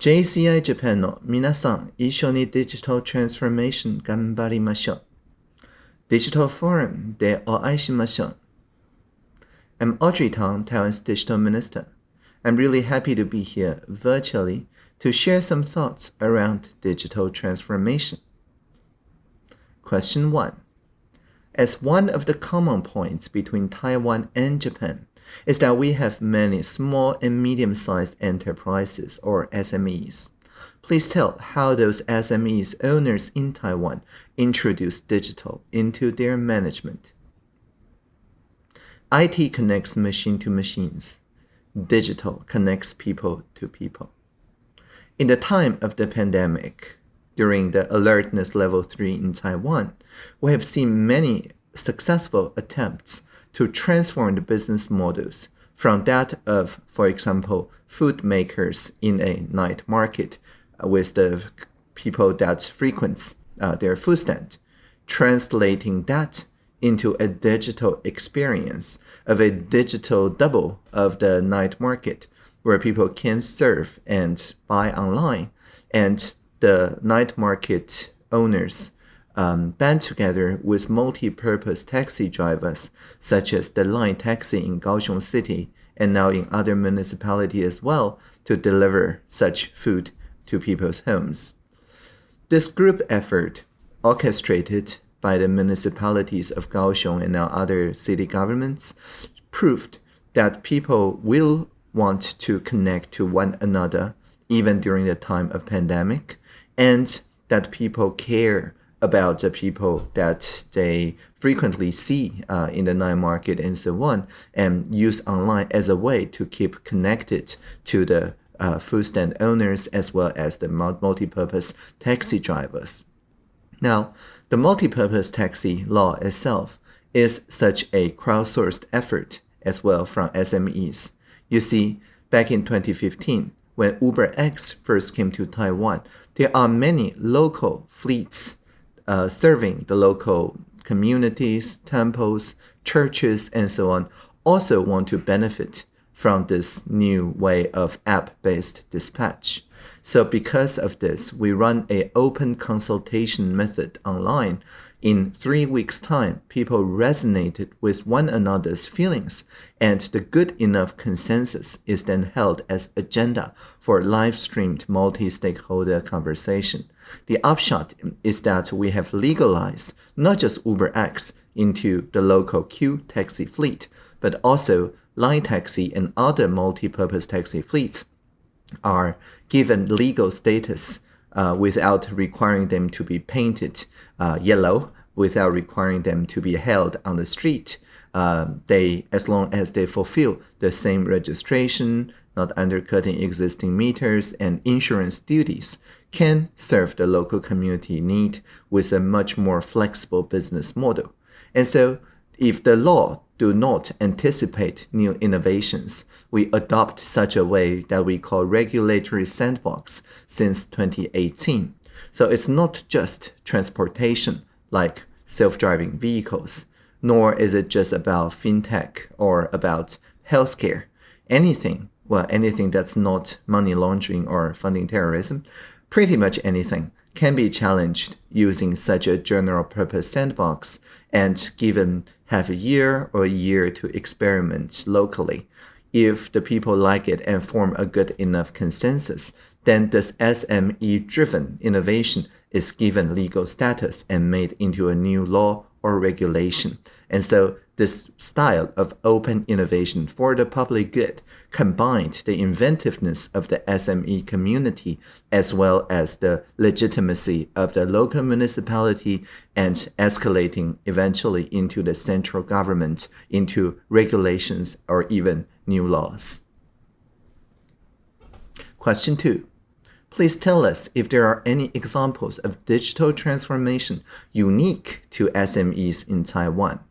JCI Japan の皆さん、一緒にデジタルトランスフォーメーション頑張りましょう。デジタルフォーラムでお会いしましょう。I'm Audrey Tang, Taiwan's Digital Minister. I'm really happy to be here virtually to share some thoughts around digital transformation. Question 1. As one of the common points between Taiwan and Japan, is that we have many small and medium-sized enterprises or SMEs. Please tell how those SMEs owners in Taiwan introduce digital into their management. IT connects machine to machines. Digital connects people to people. In the time of the pandemic, during the alertness level 3 in Taiwan, we have seen many successful attempts to transform the business models from that of, for example, food makers in a night market with the people that frequent uh, their food stand, translating that into a digital experience of a digital double of the night market where people can serve and buy online and the night market owners um, band together with multi-purpose taxi drivers, such as the Line Taxi in Kaohsiung City and now in other municipalities as well, to deliver such food to people's homes. This group effort, orchestrated by the municipalities of Kaohsiung and now other city governments, proved that people will want to connect to one another even during the time of pandemic, and that people care about the people that they frequently see uh, in the night market and so on, and use online as a way to keep connected to the uh, food stand owners as well as the multi-purpose taxi drivers. Now, the multi-purpose taxi law itself is such a crowdsourced effort as well from SMEs. You see, back in 2015, when UberX first came to Taiwan, there are many local fleets uh, serving the local communities, temples, churches, and so on also want to benefit from this new way of app-based dispatch. So because of this, we run a open consultation method online in three weeks' time, people resonated with one another's feelings, and the good enough consensus is then held as agenda for live-streamed multi-stakeholder conversation. The upshot is that we have legalized not just UberX into the local Q taxi fleet, but also Line Taxi and other multi-purpose taxi fleets are given legal status uh, without requiring them to be painted uh, yellow, without requiring them to be held on the street. Uh, they, as long as they fulfill the same registration, not undercutting existing meters and insurance duties, can serve the local community need with a much more flexible business model. And so, if the law do not anticipate new innovations, we adopt such a way that we call regulatory sandbox since 2018. So it's not just transportation like self-driving vehicles, nor is it just about fintech or about healthcare. Anything, well, anything that's not money laundering or funding terrorism, pretty much anything can be challenged using such a general purpose sandbox and given half a year or a year to experiment locally. If the people like it and form a good enough consensus, then this SME driven innovation is given legal status and made into a new law or regulation. And so this style of open innovation for the public good combined the inventiveness of the SME community as well as the legitimacy of the local municipality and escalating eventually into the central government, into regulations or even new laws. Question 2. Please tell us if there are any examples of digital transformation unique to SMEs in Taiwan.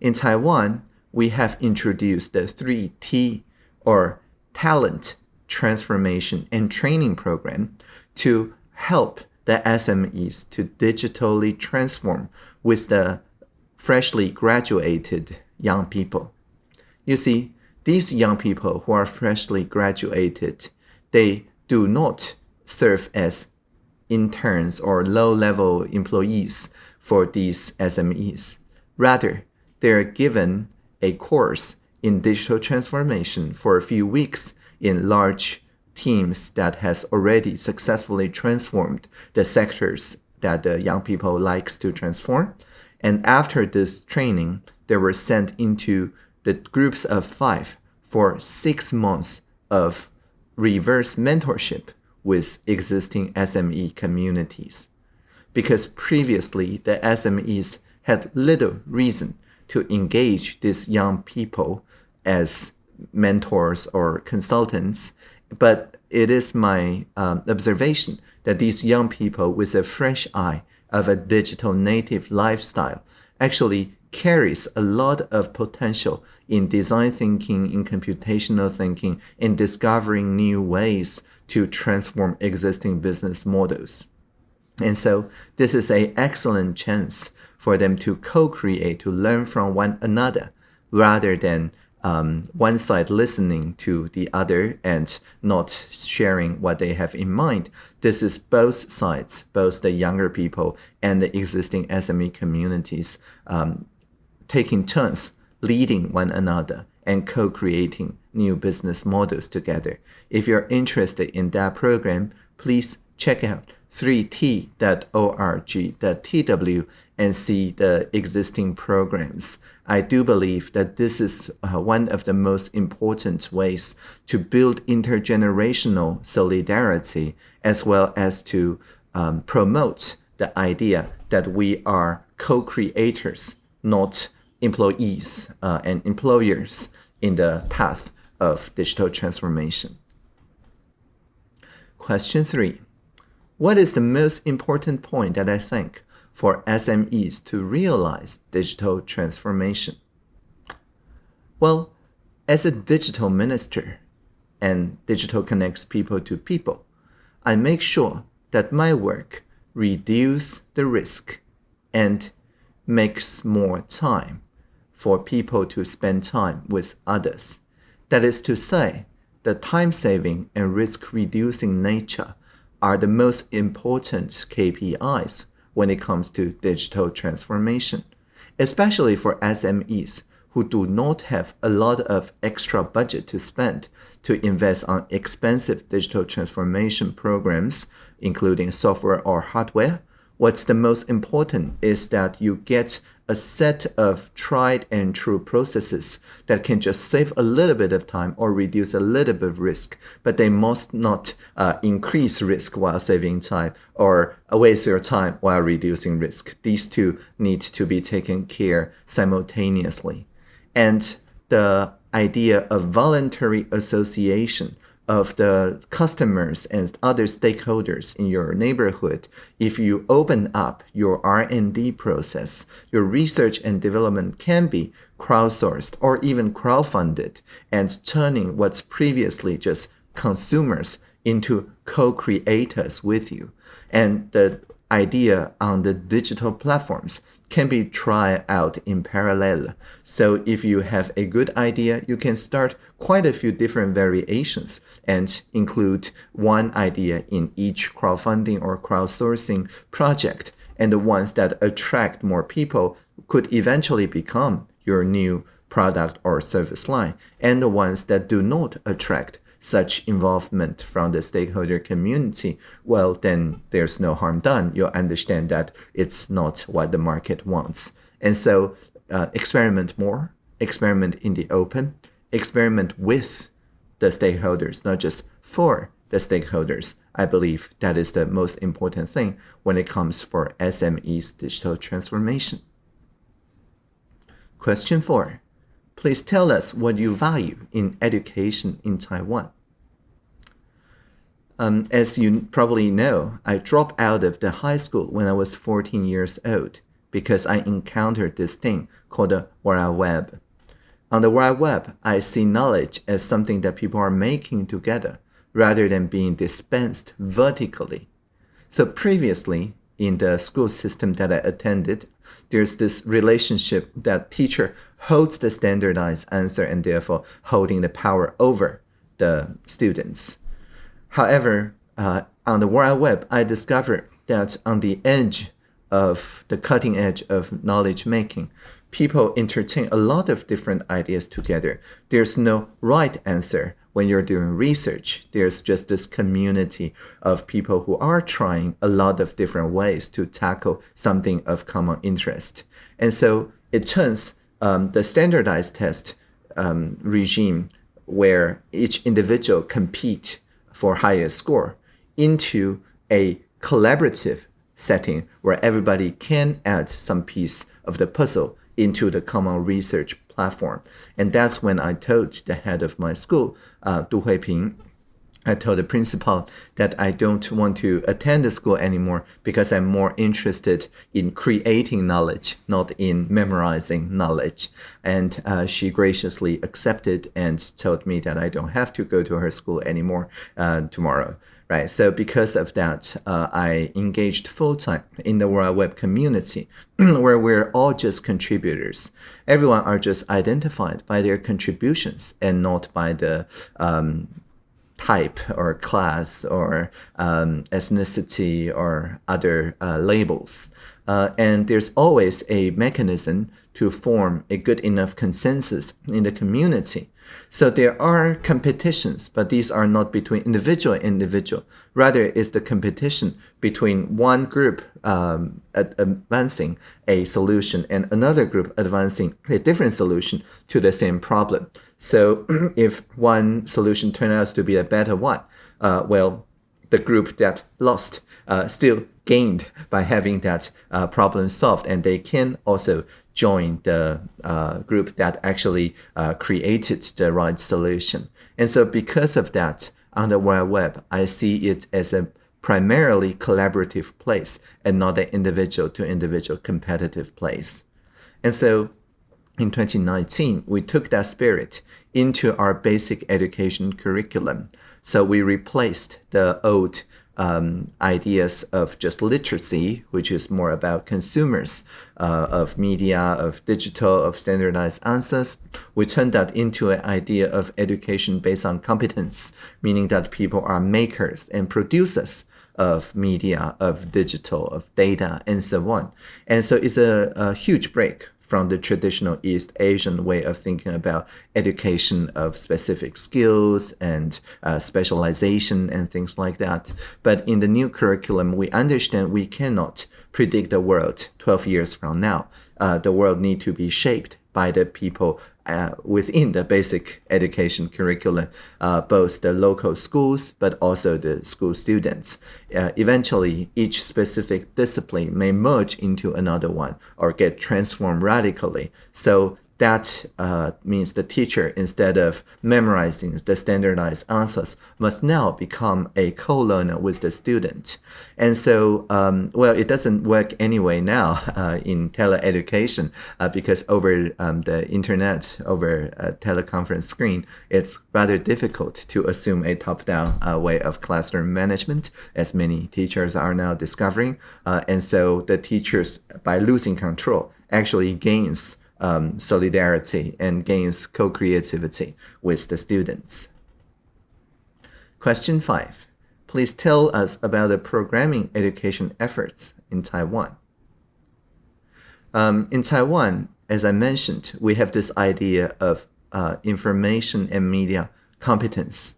In Taiwan, we have introduced the 3T or Talent Transformation and Training Program to help the SMEs to digitally transform with the freshly graduated young people. You see, these young people who are freshly graduated, they do not serve as interns or low level employees for these SMEs. Rather, they're given a course in digital transformation for a few weeks in large teams that has already successfully transformed the sectors that the young people likes to transform. And after this training, they were sent into the groups of five for six months of reverse mentorship with existing SME communities. Because previously, the SMEs had little reason to engage these young people as mentors or consultants, but it is my um, observation that these young people with a fresh eye of a digital native lifestyle actually carries a lot of potential in design thinking, in computational thinking, in discovering new ways to transform existing business models. And so this is an excellent chance for them to co-create, to learn from one another, rather than um, one side listening to the other and not sharing what they have in mind. This is both sides, both the younger people and the existing SME communities, um, taking turns leading one another and co-creating new business models together. If you're interested in that program, please check out 3t.org.tw and see the existing programs. I do believe that this is uh, one of the most important ways to build intergenerational solidarity as well as to um, promote the idea that we are co-creators, not employees uh, and employers in the path of digital transformation. Question three. What is the most important point that I think for SMEs to realize digital transformation? Well, as a digital minister and digital connects people to people, I make sure that my work reduce the risk and makes more time for people to spend time with others. That is to say, the time saving and risk reducing nature are the most important KPIs when it comes to digital transformation, especially for SMEs who do not have a lot of extra budget to spend to invest on expensive digital transformation programs, including software or hardware. What's the most important is that you get a set of tried and true processes that can just save a little bit of time or reduce a little bit of risk, but they must not uh, increase risk while saving time or waste your time while reducing risk. These two need to be taken care simultaneously. And the idea of voluntary association of the customers and other stakeholders in your neighborhood if you open up your r&d process your research and development can be crowdsourced or even crowdfunded and turning what's previously just consumers into co-creators with you. And the idea on the digital platforms can be tried out in parallel. So if you have a good idea, you can start quite a few different variations and include one idea in each crowdfunding or crowdsourcing project. And the ones that attract more people could eventually become your new product or service line. And the ones that do not attract such involvement from the stakeholder community, well, then there's no harm done. You'll understand that it's not what the market wants. And so uh, experiment more, experiment in the open, experiment with the stakeholders, not just for the stakeholders. I believe that is the most important thing when it comes for SME's digital transformation. Question four. Please tell us what you value in education in Taiwan. Um, as you probably know, I dropped out of the high school when I was 14 years old because I encountered this thing called the World Web. On the World Web, I see knowledge as something that people are making together rather than being dispensed vertically. So previously, in the school system that I attended, there's this relationship that teacher holds the standardized answer and therefore holding the power over the students. However, uh, on the World Web, I discovered that on the edge of the cutting edge of knowledge making, people entertain a lot of different ideas together. There's no right answer when you're doing research. There's just this community of people who are trying a lot of different ways to tackle something of common interest. And so it turns um, the standardized test um, regime where each individual compete for highest score into a collaborative setting where everybody can add some piece of the puzzle into the common research platform. And that's when I told the head of my school, uh, Du Huiping, I told the principal that I don't want to attend the school anymore because I'm more interested in creating knowledge, not in memorizing knowledge. And uh, she graciously accepted and told me that I don't have to go to her school anymore uh, tomorrow right? So because of that, uh, I engaged full time in the World Web community, where we're all just contributors. Everyone are just identified by their contributions and not by the um, type or class or um, ethnicity or other uh, labels. Uh, and there's always a mechanism to form a good enough consensus in the community so there are competitions, but these are not between individual and individual. Rather, it's the competition between one group um, advancing a solution and another group advancing a different solution to the same problem. So if one solution turns out to be a better one, uh, well, the group that lost uh, still gained by having that uh, problem solved, and they can also join the uh, group that actually uh, created the right solution. And so because of that, on the World Web, I see it as a primarily collaborative place and not an individual to individual competitive place. And so in 2019, we took that spirit into our basic education curriculum. So we replaced the old um, ideas of just literacy, which is more about consumers uh, of media, of digital, of standardized answers. We turned that into an idea of education based on competence, meaning that people are makers and producers of media, of digital, of data, and so on. And so it's a, a huge break from the traditional East Asian way of thinking about education of specific skills and uh, specialization and things like that. But in the new curriculum, we understand we cannot predict the world 12 years from now. Uh, the world need to be shaped by the people uh, within the basic education curriculum, uh, both the local schools, but also the school students. Uh, eventually, each specific discipline may merge into another one or get transformed radically. So that uh, means the teacher, instead of memorizing the standardized answers, must now become a co-learner with the student. And so, um, well, it doesn't work anyway now uh, in teleeducation uh, because over um, the internet, over a teleconference screen, it's rather difficult to assume a top-down uh, way of classroom management, as many teachers are now discovering. Uh, and so the teachers, by losing control, actually gains um, solidarity and gains co-creativity with the students. Question 5. Please tell us about the programming education efforts in Taiwan. Um, in Taiwan, as I mentioned, we have this idea of uh, information and media competence.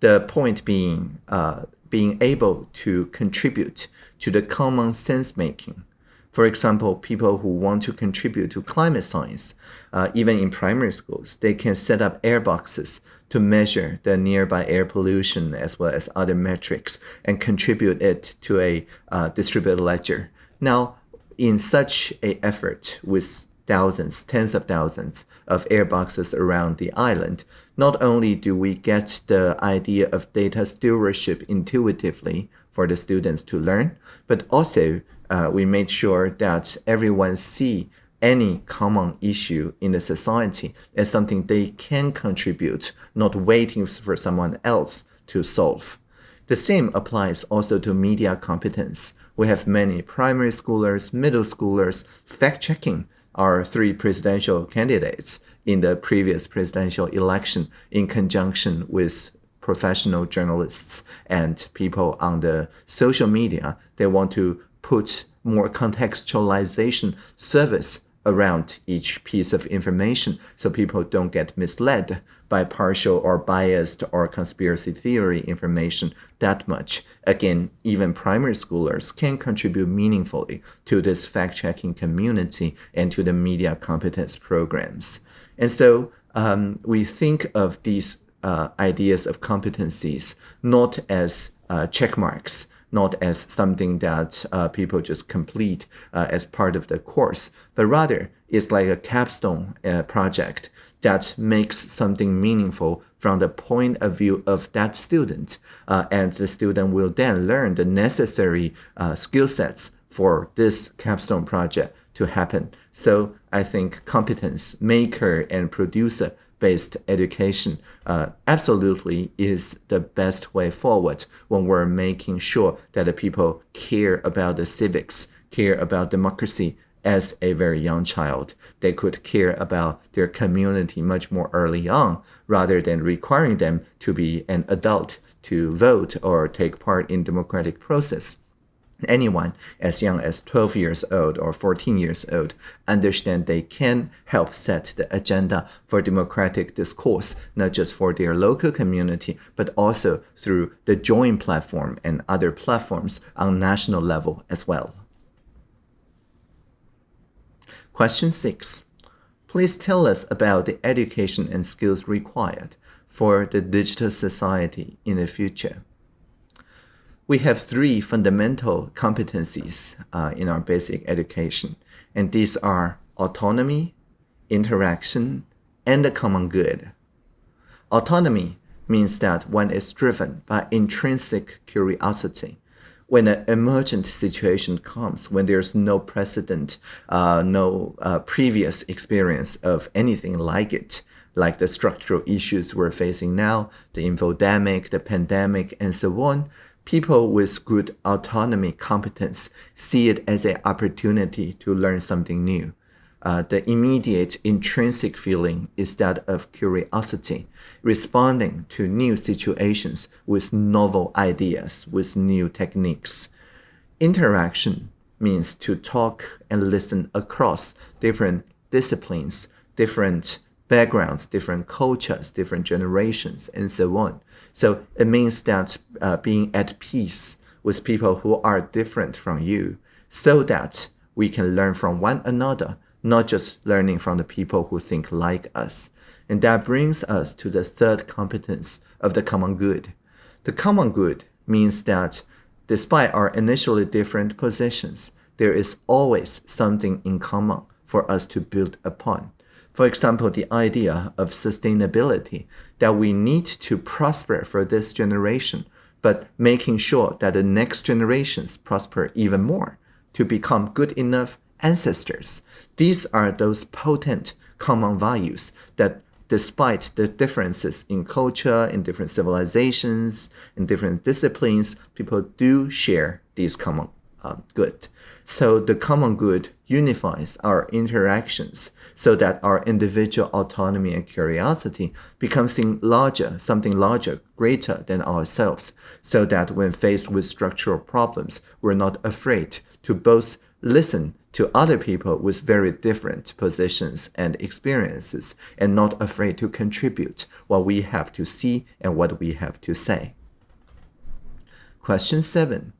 The point being uh, being able to contribute to the common sense making for example, people who want to contribute to climate science, uh, even in primary schools, they can set up air boxes to measure the nearby air pollution as well as other metrics and contribute it to a uh, distributed ledger. Now, in such a effort with thousands, tens of thousands of air boxes around the island, not only do we get the idea of data stewardship intuitively for the students to learn, but also uh, we made sure that everyone see any common issue in the society as something they can contribute, not waiting for someone else to solve. The same applies also to media competence. We have many primary schoolers, middle schoolers fact-checking our three presidential candidates in the previous presidential election in conjunction with professional journalists and people on the social media, they want to put more contextualization service around each piece of information so people don't get misled by partial or biased or conspiracy theory information that much. Again, even primary schoolers can contribute meaningfully to this fact checking community and to the media competence programs. And so um, we think of these uh, ideas of competencies not as uh, check marks not as something that uh, people just complete uh, as part of the course, but rather it's like a capstone uh, project that makes something meaningful from the point of view of that student. Uh, and the student will then learn the necessary uh, skill sets for this capstone project to happen. So I think competence maker and producer based education uh, absolutely is the best way forward when we're making sure that the people care about the civics, care about democracy as a very young child. They could care about their community much more early on rather than requiring them to be an adult to vote or take part in democratic process anyone as young as 12 years old or 14 years old understand they can help set the agenda for democratic discourse, not just for their local community, but also through the Join platform and other platforms on national level as well. Question 6. Please tell us about the education and skills required for the digital society in the future we have three fundamental competencies uh, in our basic education, and these are autonomy, interaction, and the common good. Autonomy means that one is driven by intrinsic curiosity. When an emergent situation comes, when there's no precedent, uh, no uh, previous experience of anything like it, like the structural issues we're facing now, the infodemic, the pandemic, and so on, people with good autonomy competence see it as an opportunity to learn something new. Uh, the immediate intrinsic feeling is that of curiosity, responding to new situations with novel ideas, with new techniques. Interaction means to talk and listen across different disciplines, different backgrounds, different cultures, different generations, and so on. So it means that uh, being at peace with people who are different from you so that we can learn from one another, not just learning from the people who think like us. And that brings us to the third competence of the common good. The common good means that despite our initially different positions, there is always something in common for us to build upon. For example, the idea of sustainability, that we need to prosper for this generation, but making sure that the next generations prosper even more to become good enough ancestors. These are those potent common values that despite the differences in culture, in different civilizations, in different disciplines, people do share these common uh, good. So the common good unifies our interactions so that our individual autonomy and curiosity becomes something larger, something larger, greater than ourselves, so that when faced with structural problems, we're not afraid to both listen to other people with very different positions and experiences and not afraid to contribute what we have to see and what we have to say. Question 7.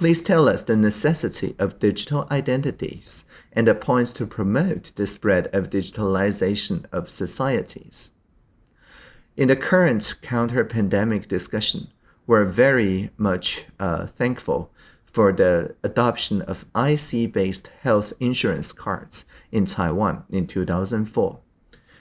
Please tell us the necessity of digital identities and the points to promote the spread of digitalization of societies. In the current counter-pandemic discussion, we're very much uh, thankful for the adoption of IC-based health insurance cards in Taiwan in 2004.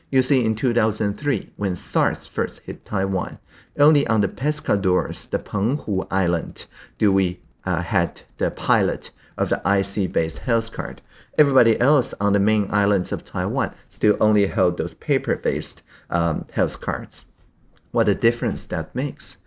You see, in 2003, when SARS first hit Taiwan, only on the pescadores, the Penghu Island, do we uh, had the pilot of the IC-based health card. Everybody else on the main islands of Taiwan still only held those paper-based um, health cards. What a difference that makes.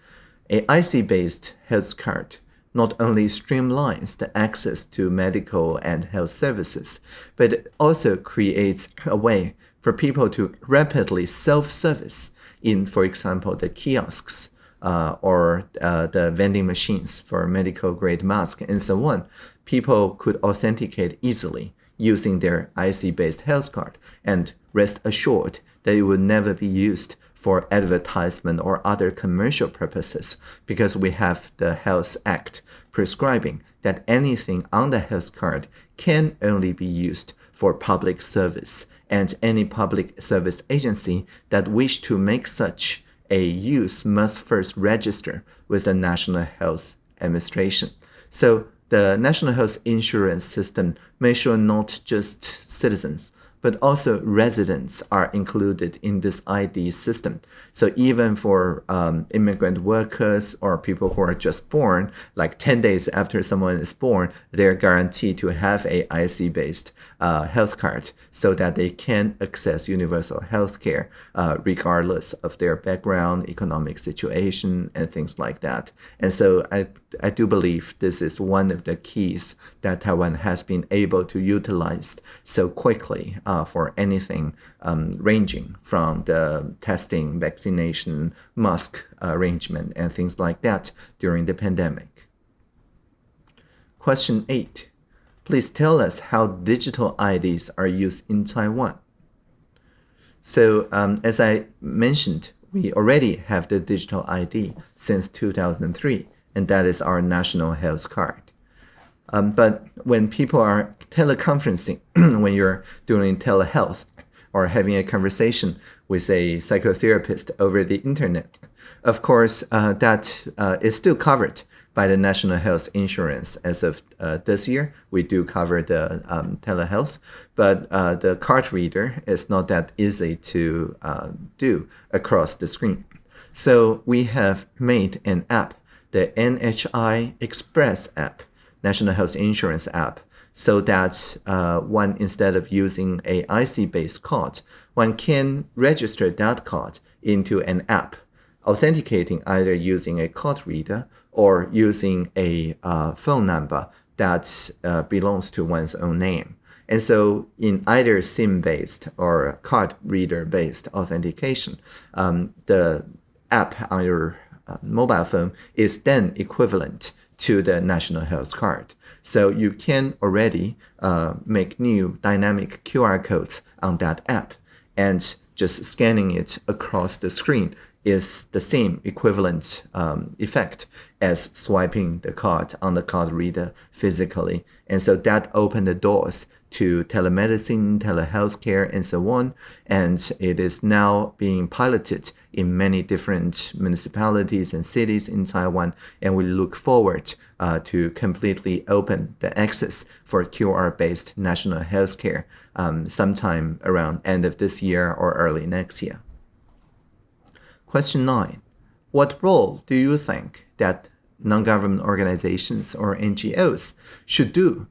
A IC-based health card not only streamlines the access to medical and health services, but also creates a way for people to rapidly self-service in, for example, the kiosks uh, or uh, the vending machines for medical grade masks and so on, people could authenticate easily using their IC based health card and rest assured that it will never be used for advertisement or other commercial purposes because we have the Health Act prescribing that anything on the health card can only be used for public service. And any public service agency that wish to make such a use must first register with the National Health Administration. So the National Health Insurance System make sure not just citizens but also residents are included in this ID system. So even for um, immigrant workers or people who are just born, like 10 days after someone is born, they're guaranteed to have a IC-based uh, health card so that they can access universal health care uh, regardless of their background, economic situation, and things like that. And so I, I do believe this is one of the keys that Taiwan has been able to utilize so quickly uh, for anything um, ranging from the testing, vaccination, mask arrangement, and things like that during the pandemic. Question 8. Please tell us how digital IDs are used in Taiwan. So, um, as I mentioned, we already have the digital ID since 2003, and that is our national health card. Um, but when people are teleconferencing, when you're doing telehealth or having a conversation with a psychotherapist over the internet, of course, uh, that uh, is still covered by the National Health Insurance. As of uh, this year, we do cover the um, telehealth, but uh, the card reader is not that easy to uh, do across the screen. So we have made an app, the NHI Express app, National Health Insurance app so that uh, one, instead of using a IC-based card, one can register that card into an app, authenticating either using a card reader or using a uh, phone number that uh, belongs to one's own name. And so in either SIM-based or card reader-based authentication, um, the app on your uh, mobile phone is then equivalent to the national health card. So you can already uh, make new dynamic QR codes on that app and just scanning it across the screen is the same equivalent um, effect as swiping the card on the card reader physically. And so that opened the doors to telemedicine, telehealth care, and so on. And it is now being piloted in many different municipalities and cities in Taiwan. And we look forward uh, to completely open the access for QR-based national healthcare um, sometime around end of this year or early next year. Question 9. What role do you think that non-government organizations or NGOs should do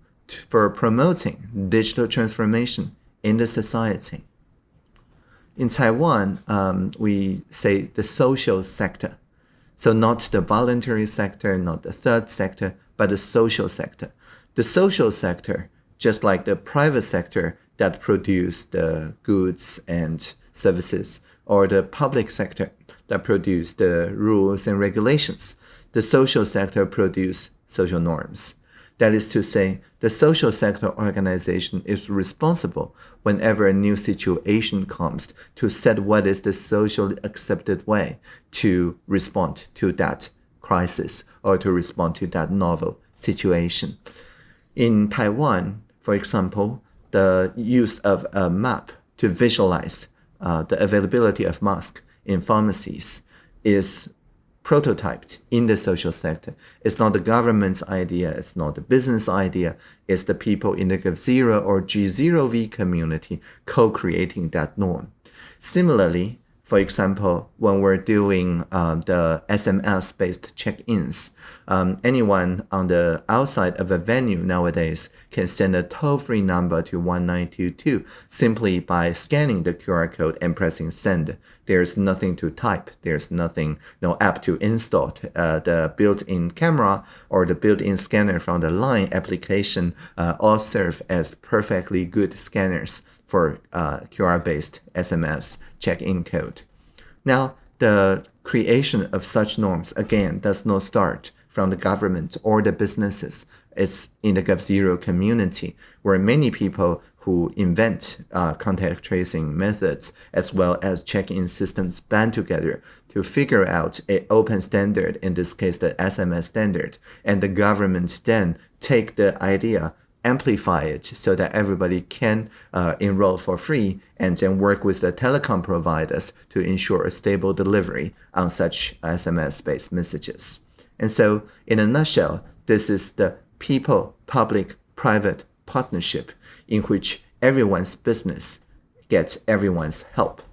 for promoting digital transformation in the society? In Taiwan, um, we say the social sector. So not the voluntary sector, not the third sector, but the social sector. The social sector, just like the private sector that produce the goods and services, or the public sector that produce the rules and regulations. The social sector produce social norms. That is to say, the social sector organization is responsible whenever a new situation comes to set what is the socially accepted way to respond to that crisis or to respond to that novel situation. In Taiwan, for example, the use of a map to visualize uh, the availability of masks in pharmacies is prototyped in the social sector. It's not the government's idea, it's not the business idea, it's the people in the G0 or G0V community co-creating that norm. Similarly, for example, when we're doing uh, the SMS-based check-ins, um, anyone on the outside of a venue nowadays can send a toll-free number to 1922 simply by scanning the QR code and pressing send. There's nothing to type. There's nothing, no app to install. Uh, the built-in camera or the built-in scanner from the Line application uh, all serve as perfectly good scanners for uh, QR-based SMS check-in code. Now, the creation of such norms, again, does not start from the government or the businesses. It's in the GovZero community where many people who invent uh, contact tracing methods as well as check-in systems band together to figure out a open standard, in this case the SMS standard, and the government then take the idea amplify it so that everybody can uh, enroll for free and then work with the telecom providers to ensure a stable delivery on such SMS-based messages. And so, in a nutshell, this is the people-public-private partnership in which everyone's business gets everyone's help.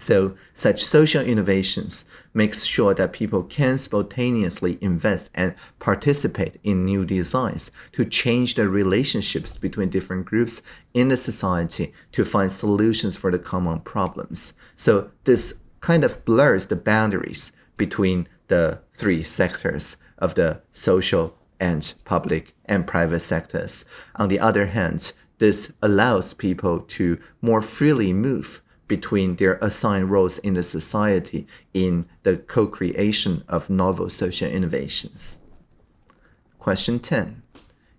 So such social innovations makes sure that people can spontaneously invest and participate in new designs to change the relationships between different groups in the society to find solutions for the common problems. So this kind of blurs the boundaries between the three sectors of the social and public and private sectors. On the other hand, this allows people to more freely move between their assigned roles in the society in the co-creation of novel social innovations. Question 10.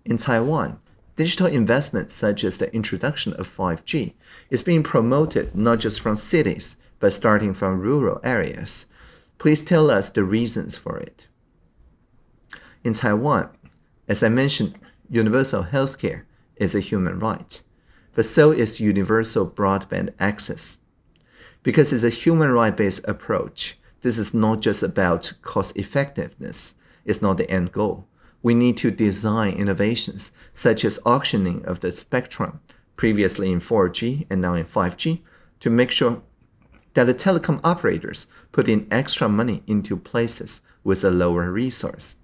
In Taiwan, digital investment such as the introduction of 5G is being promoted not just from cities, but starting from rural areas. Please tell us the reasons for it. In Taiwan, as I mentioned, universal healthcare is a human right, but so is universal broadband access. Because it's a human right based approach, this is not just about cost effectiveness, it's not the end goal. We need to design innovations such as auctioning of the spectrum, previously in 4G and now in 5G, to make sure that the telecom operators put in extra money into places with a lower resource.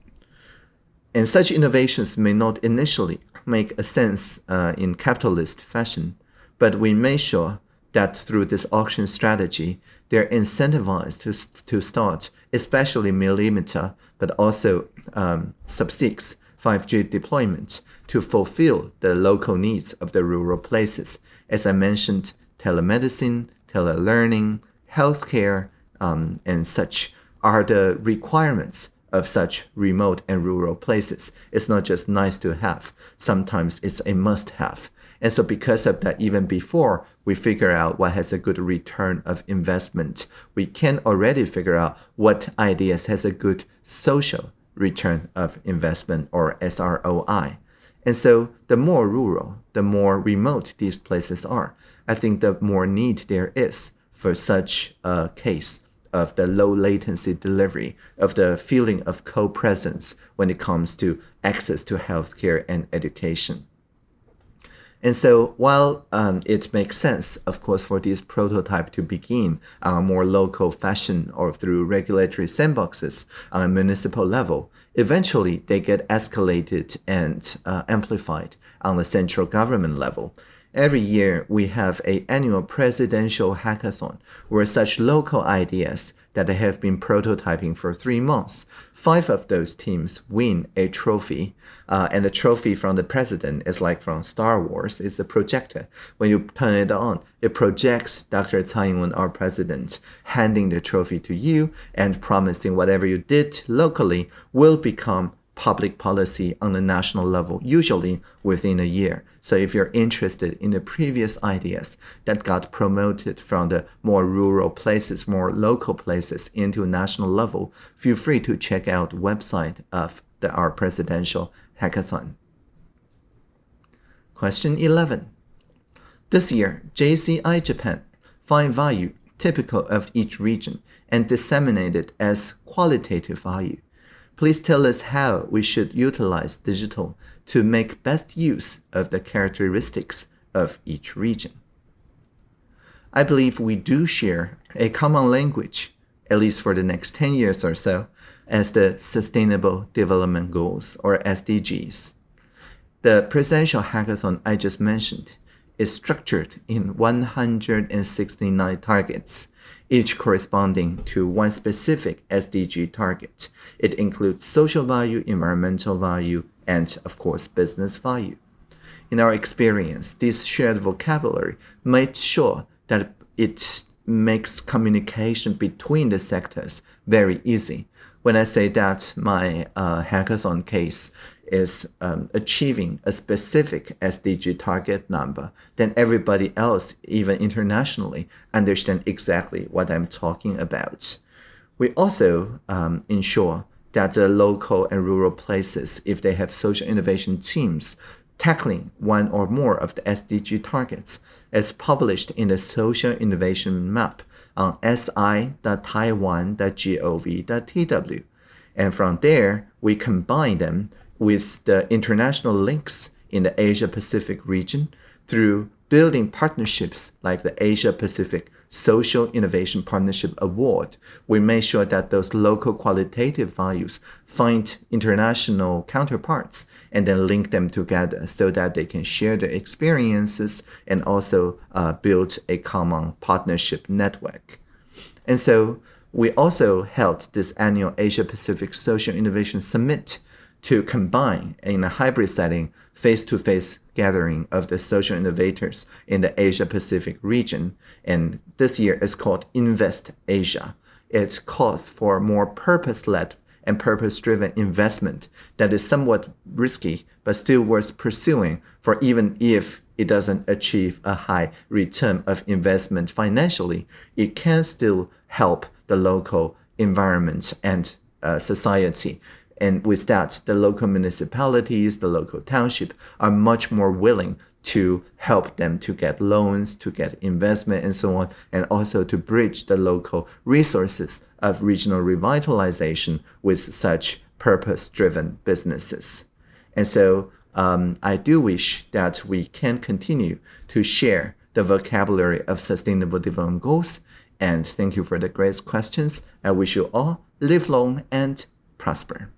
And such innovations may not initially make a sense uh, in capitalist fashion, but we may show that through this auction strategy, they're incentivized to, to start, especially millimeter, but also um, sub-6 5G deployment to fulfill the local needs of the rural places. As I mentioned, telemedicine, telelearning, healthcare, um, and such are the requirements of such remote and rural places. It's not just nice to have. Sometimes it's a must have. And so because of that, even before we figure out what has a good return of investment, we can already figure out what ideas has a good social return of investment or SROI. And so the more rural, the more remote these places are, I think the more need there is for such a case of the low latency delivery, of the feeling of co-presence when it comes to access to healthcare and education. And so while um, it makes sense, of course, for this prototype to begin on a more local fashion or through regulatory sandboxes on a municipal level, eventually they get escalated and uh, amplified on the central government level. Every year, we have a annual presidential hackathon where such local ideas that have been prototyping for three months, five of those teams win a trophy. Uh, and the trophy from the president is like from Star Wars. It's a projector. When you turn it on, it projects Dr. Tsai Ing-wen, our president, handing the trophy to you and promising whatever you did locally will become public policy on the national level, usually within a year. So if you're interested in the previous ideas that got promoted from the more rural places, more local places into national level, feel free to check out website of the, our presidential hackathon. Question 11. This year, JCI Japan find value typical of each region and disseminate it as qualitative value. Please tell us how we should utilize digital to make best use of the characteristics of each region. I believe we do share a common language, at least for the next 10 years or so, as the Sustainable Development Goals, or SDGs. The presidential hackathon I just mentioned is structured in 169 targets each corresponding to one specific SDG target. It includes social value, environmental value, and of course, business value. In our experience, this shared vocabulary made sure that it makes communication between the sectors very easy. When I say that my uh, hackathon case is um, achieving a specific SDG target number, then everybody else, even internationally, understand exactly what I'm talking about. We also um, ensure that the local and rural places, if they have social innovation teams tackling one or more of the SDG targets, is published in the Social Innovation Map on si.taiwan.gov.tw. And from there, we combine them with the international links in the Asia Pacific region through building partnerships like the Asia Pacific Social Innovation Partnership Award. We make sure that those local qualitative values find international counterparts and then link them together so that they can share their experiences and also uh, build a common partnership network. And so we also held this annual Asia Pacific Social Innovation Summit to combine in a hybrid setting face-to-face gathering of the social innovators in the Asia Pacific region. And this year is called Invest Asia. It calls for more purpose-led and purpose-driven investment that is somewhat risky but still worth pursuing for even if it doesn't achieve a high return of investment financially, it can still help the local environment and uh, society and with that, the local municipalities, the local township are much more willing to help them to get loans, to get investment and so on, and also to bridge the local resources of regional revitalization with such purpose-driven businesses. And so um, I do wish that we can continue to share the vocabulary of Sustainable Development Goals. And thank you for the great questions. I wish you all live long and prosper.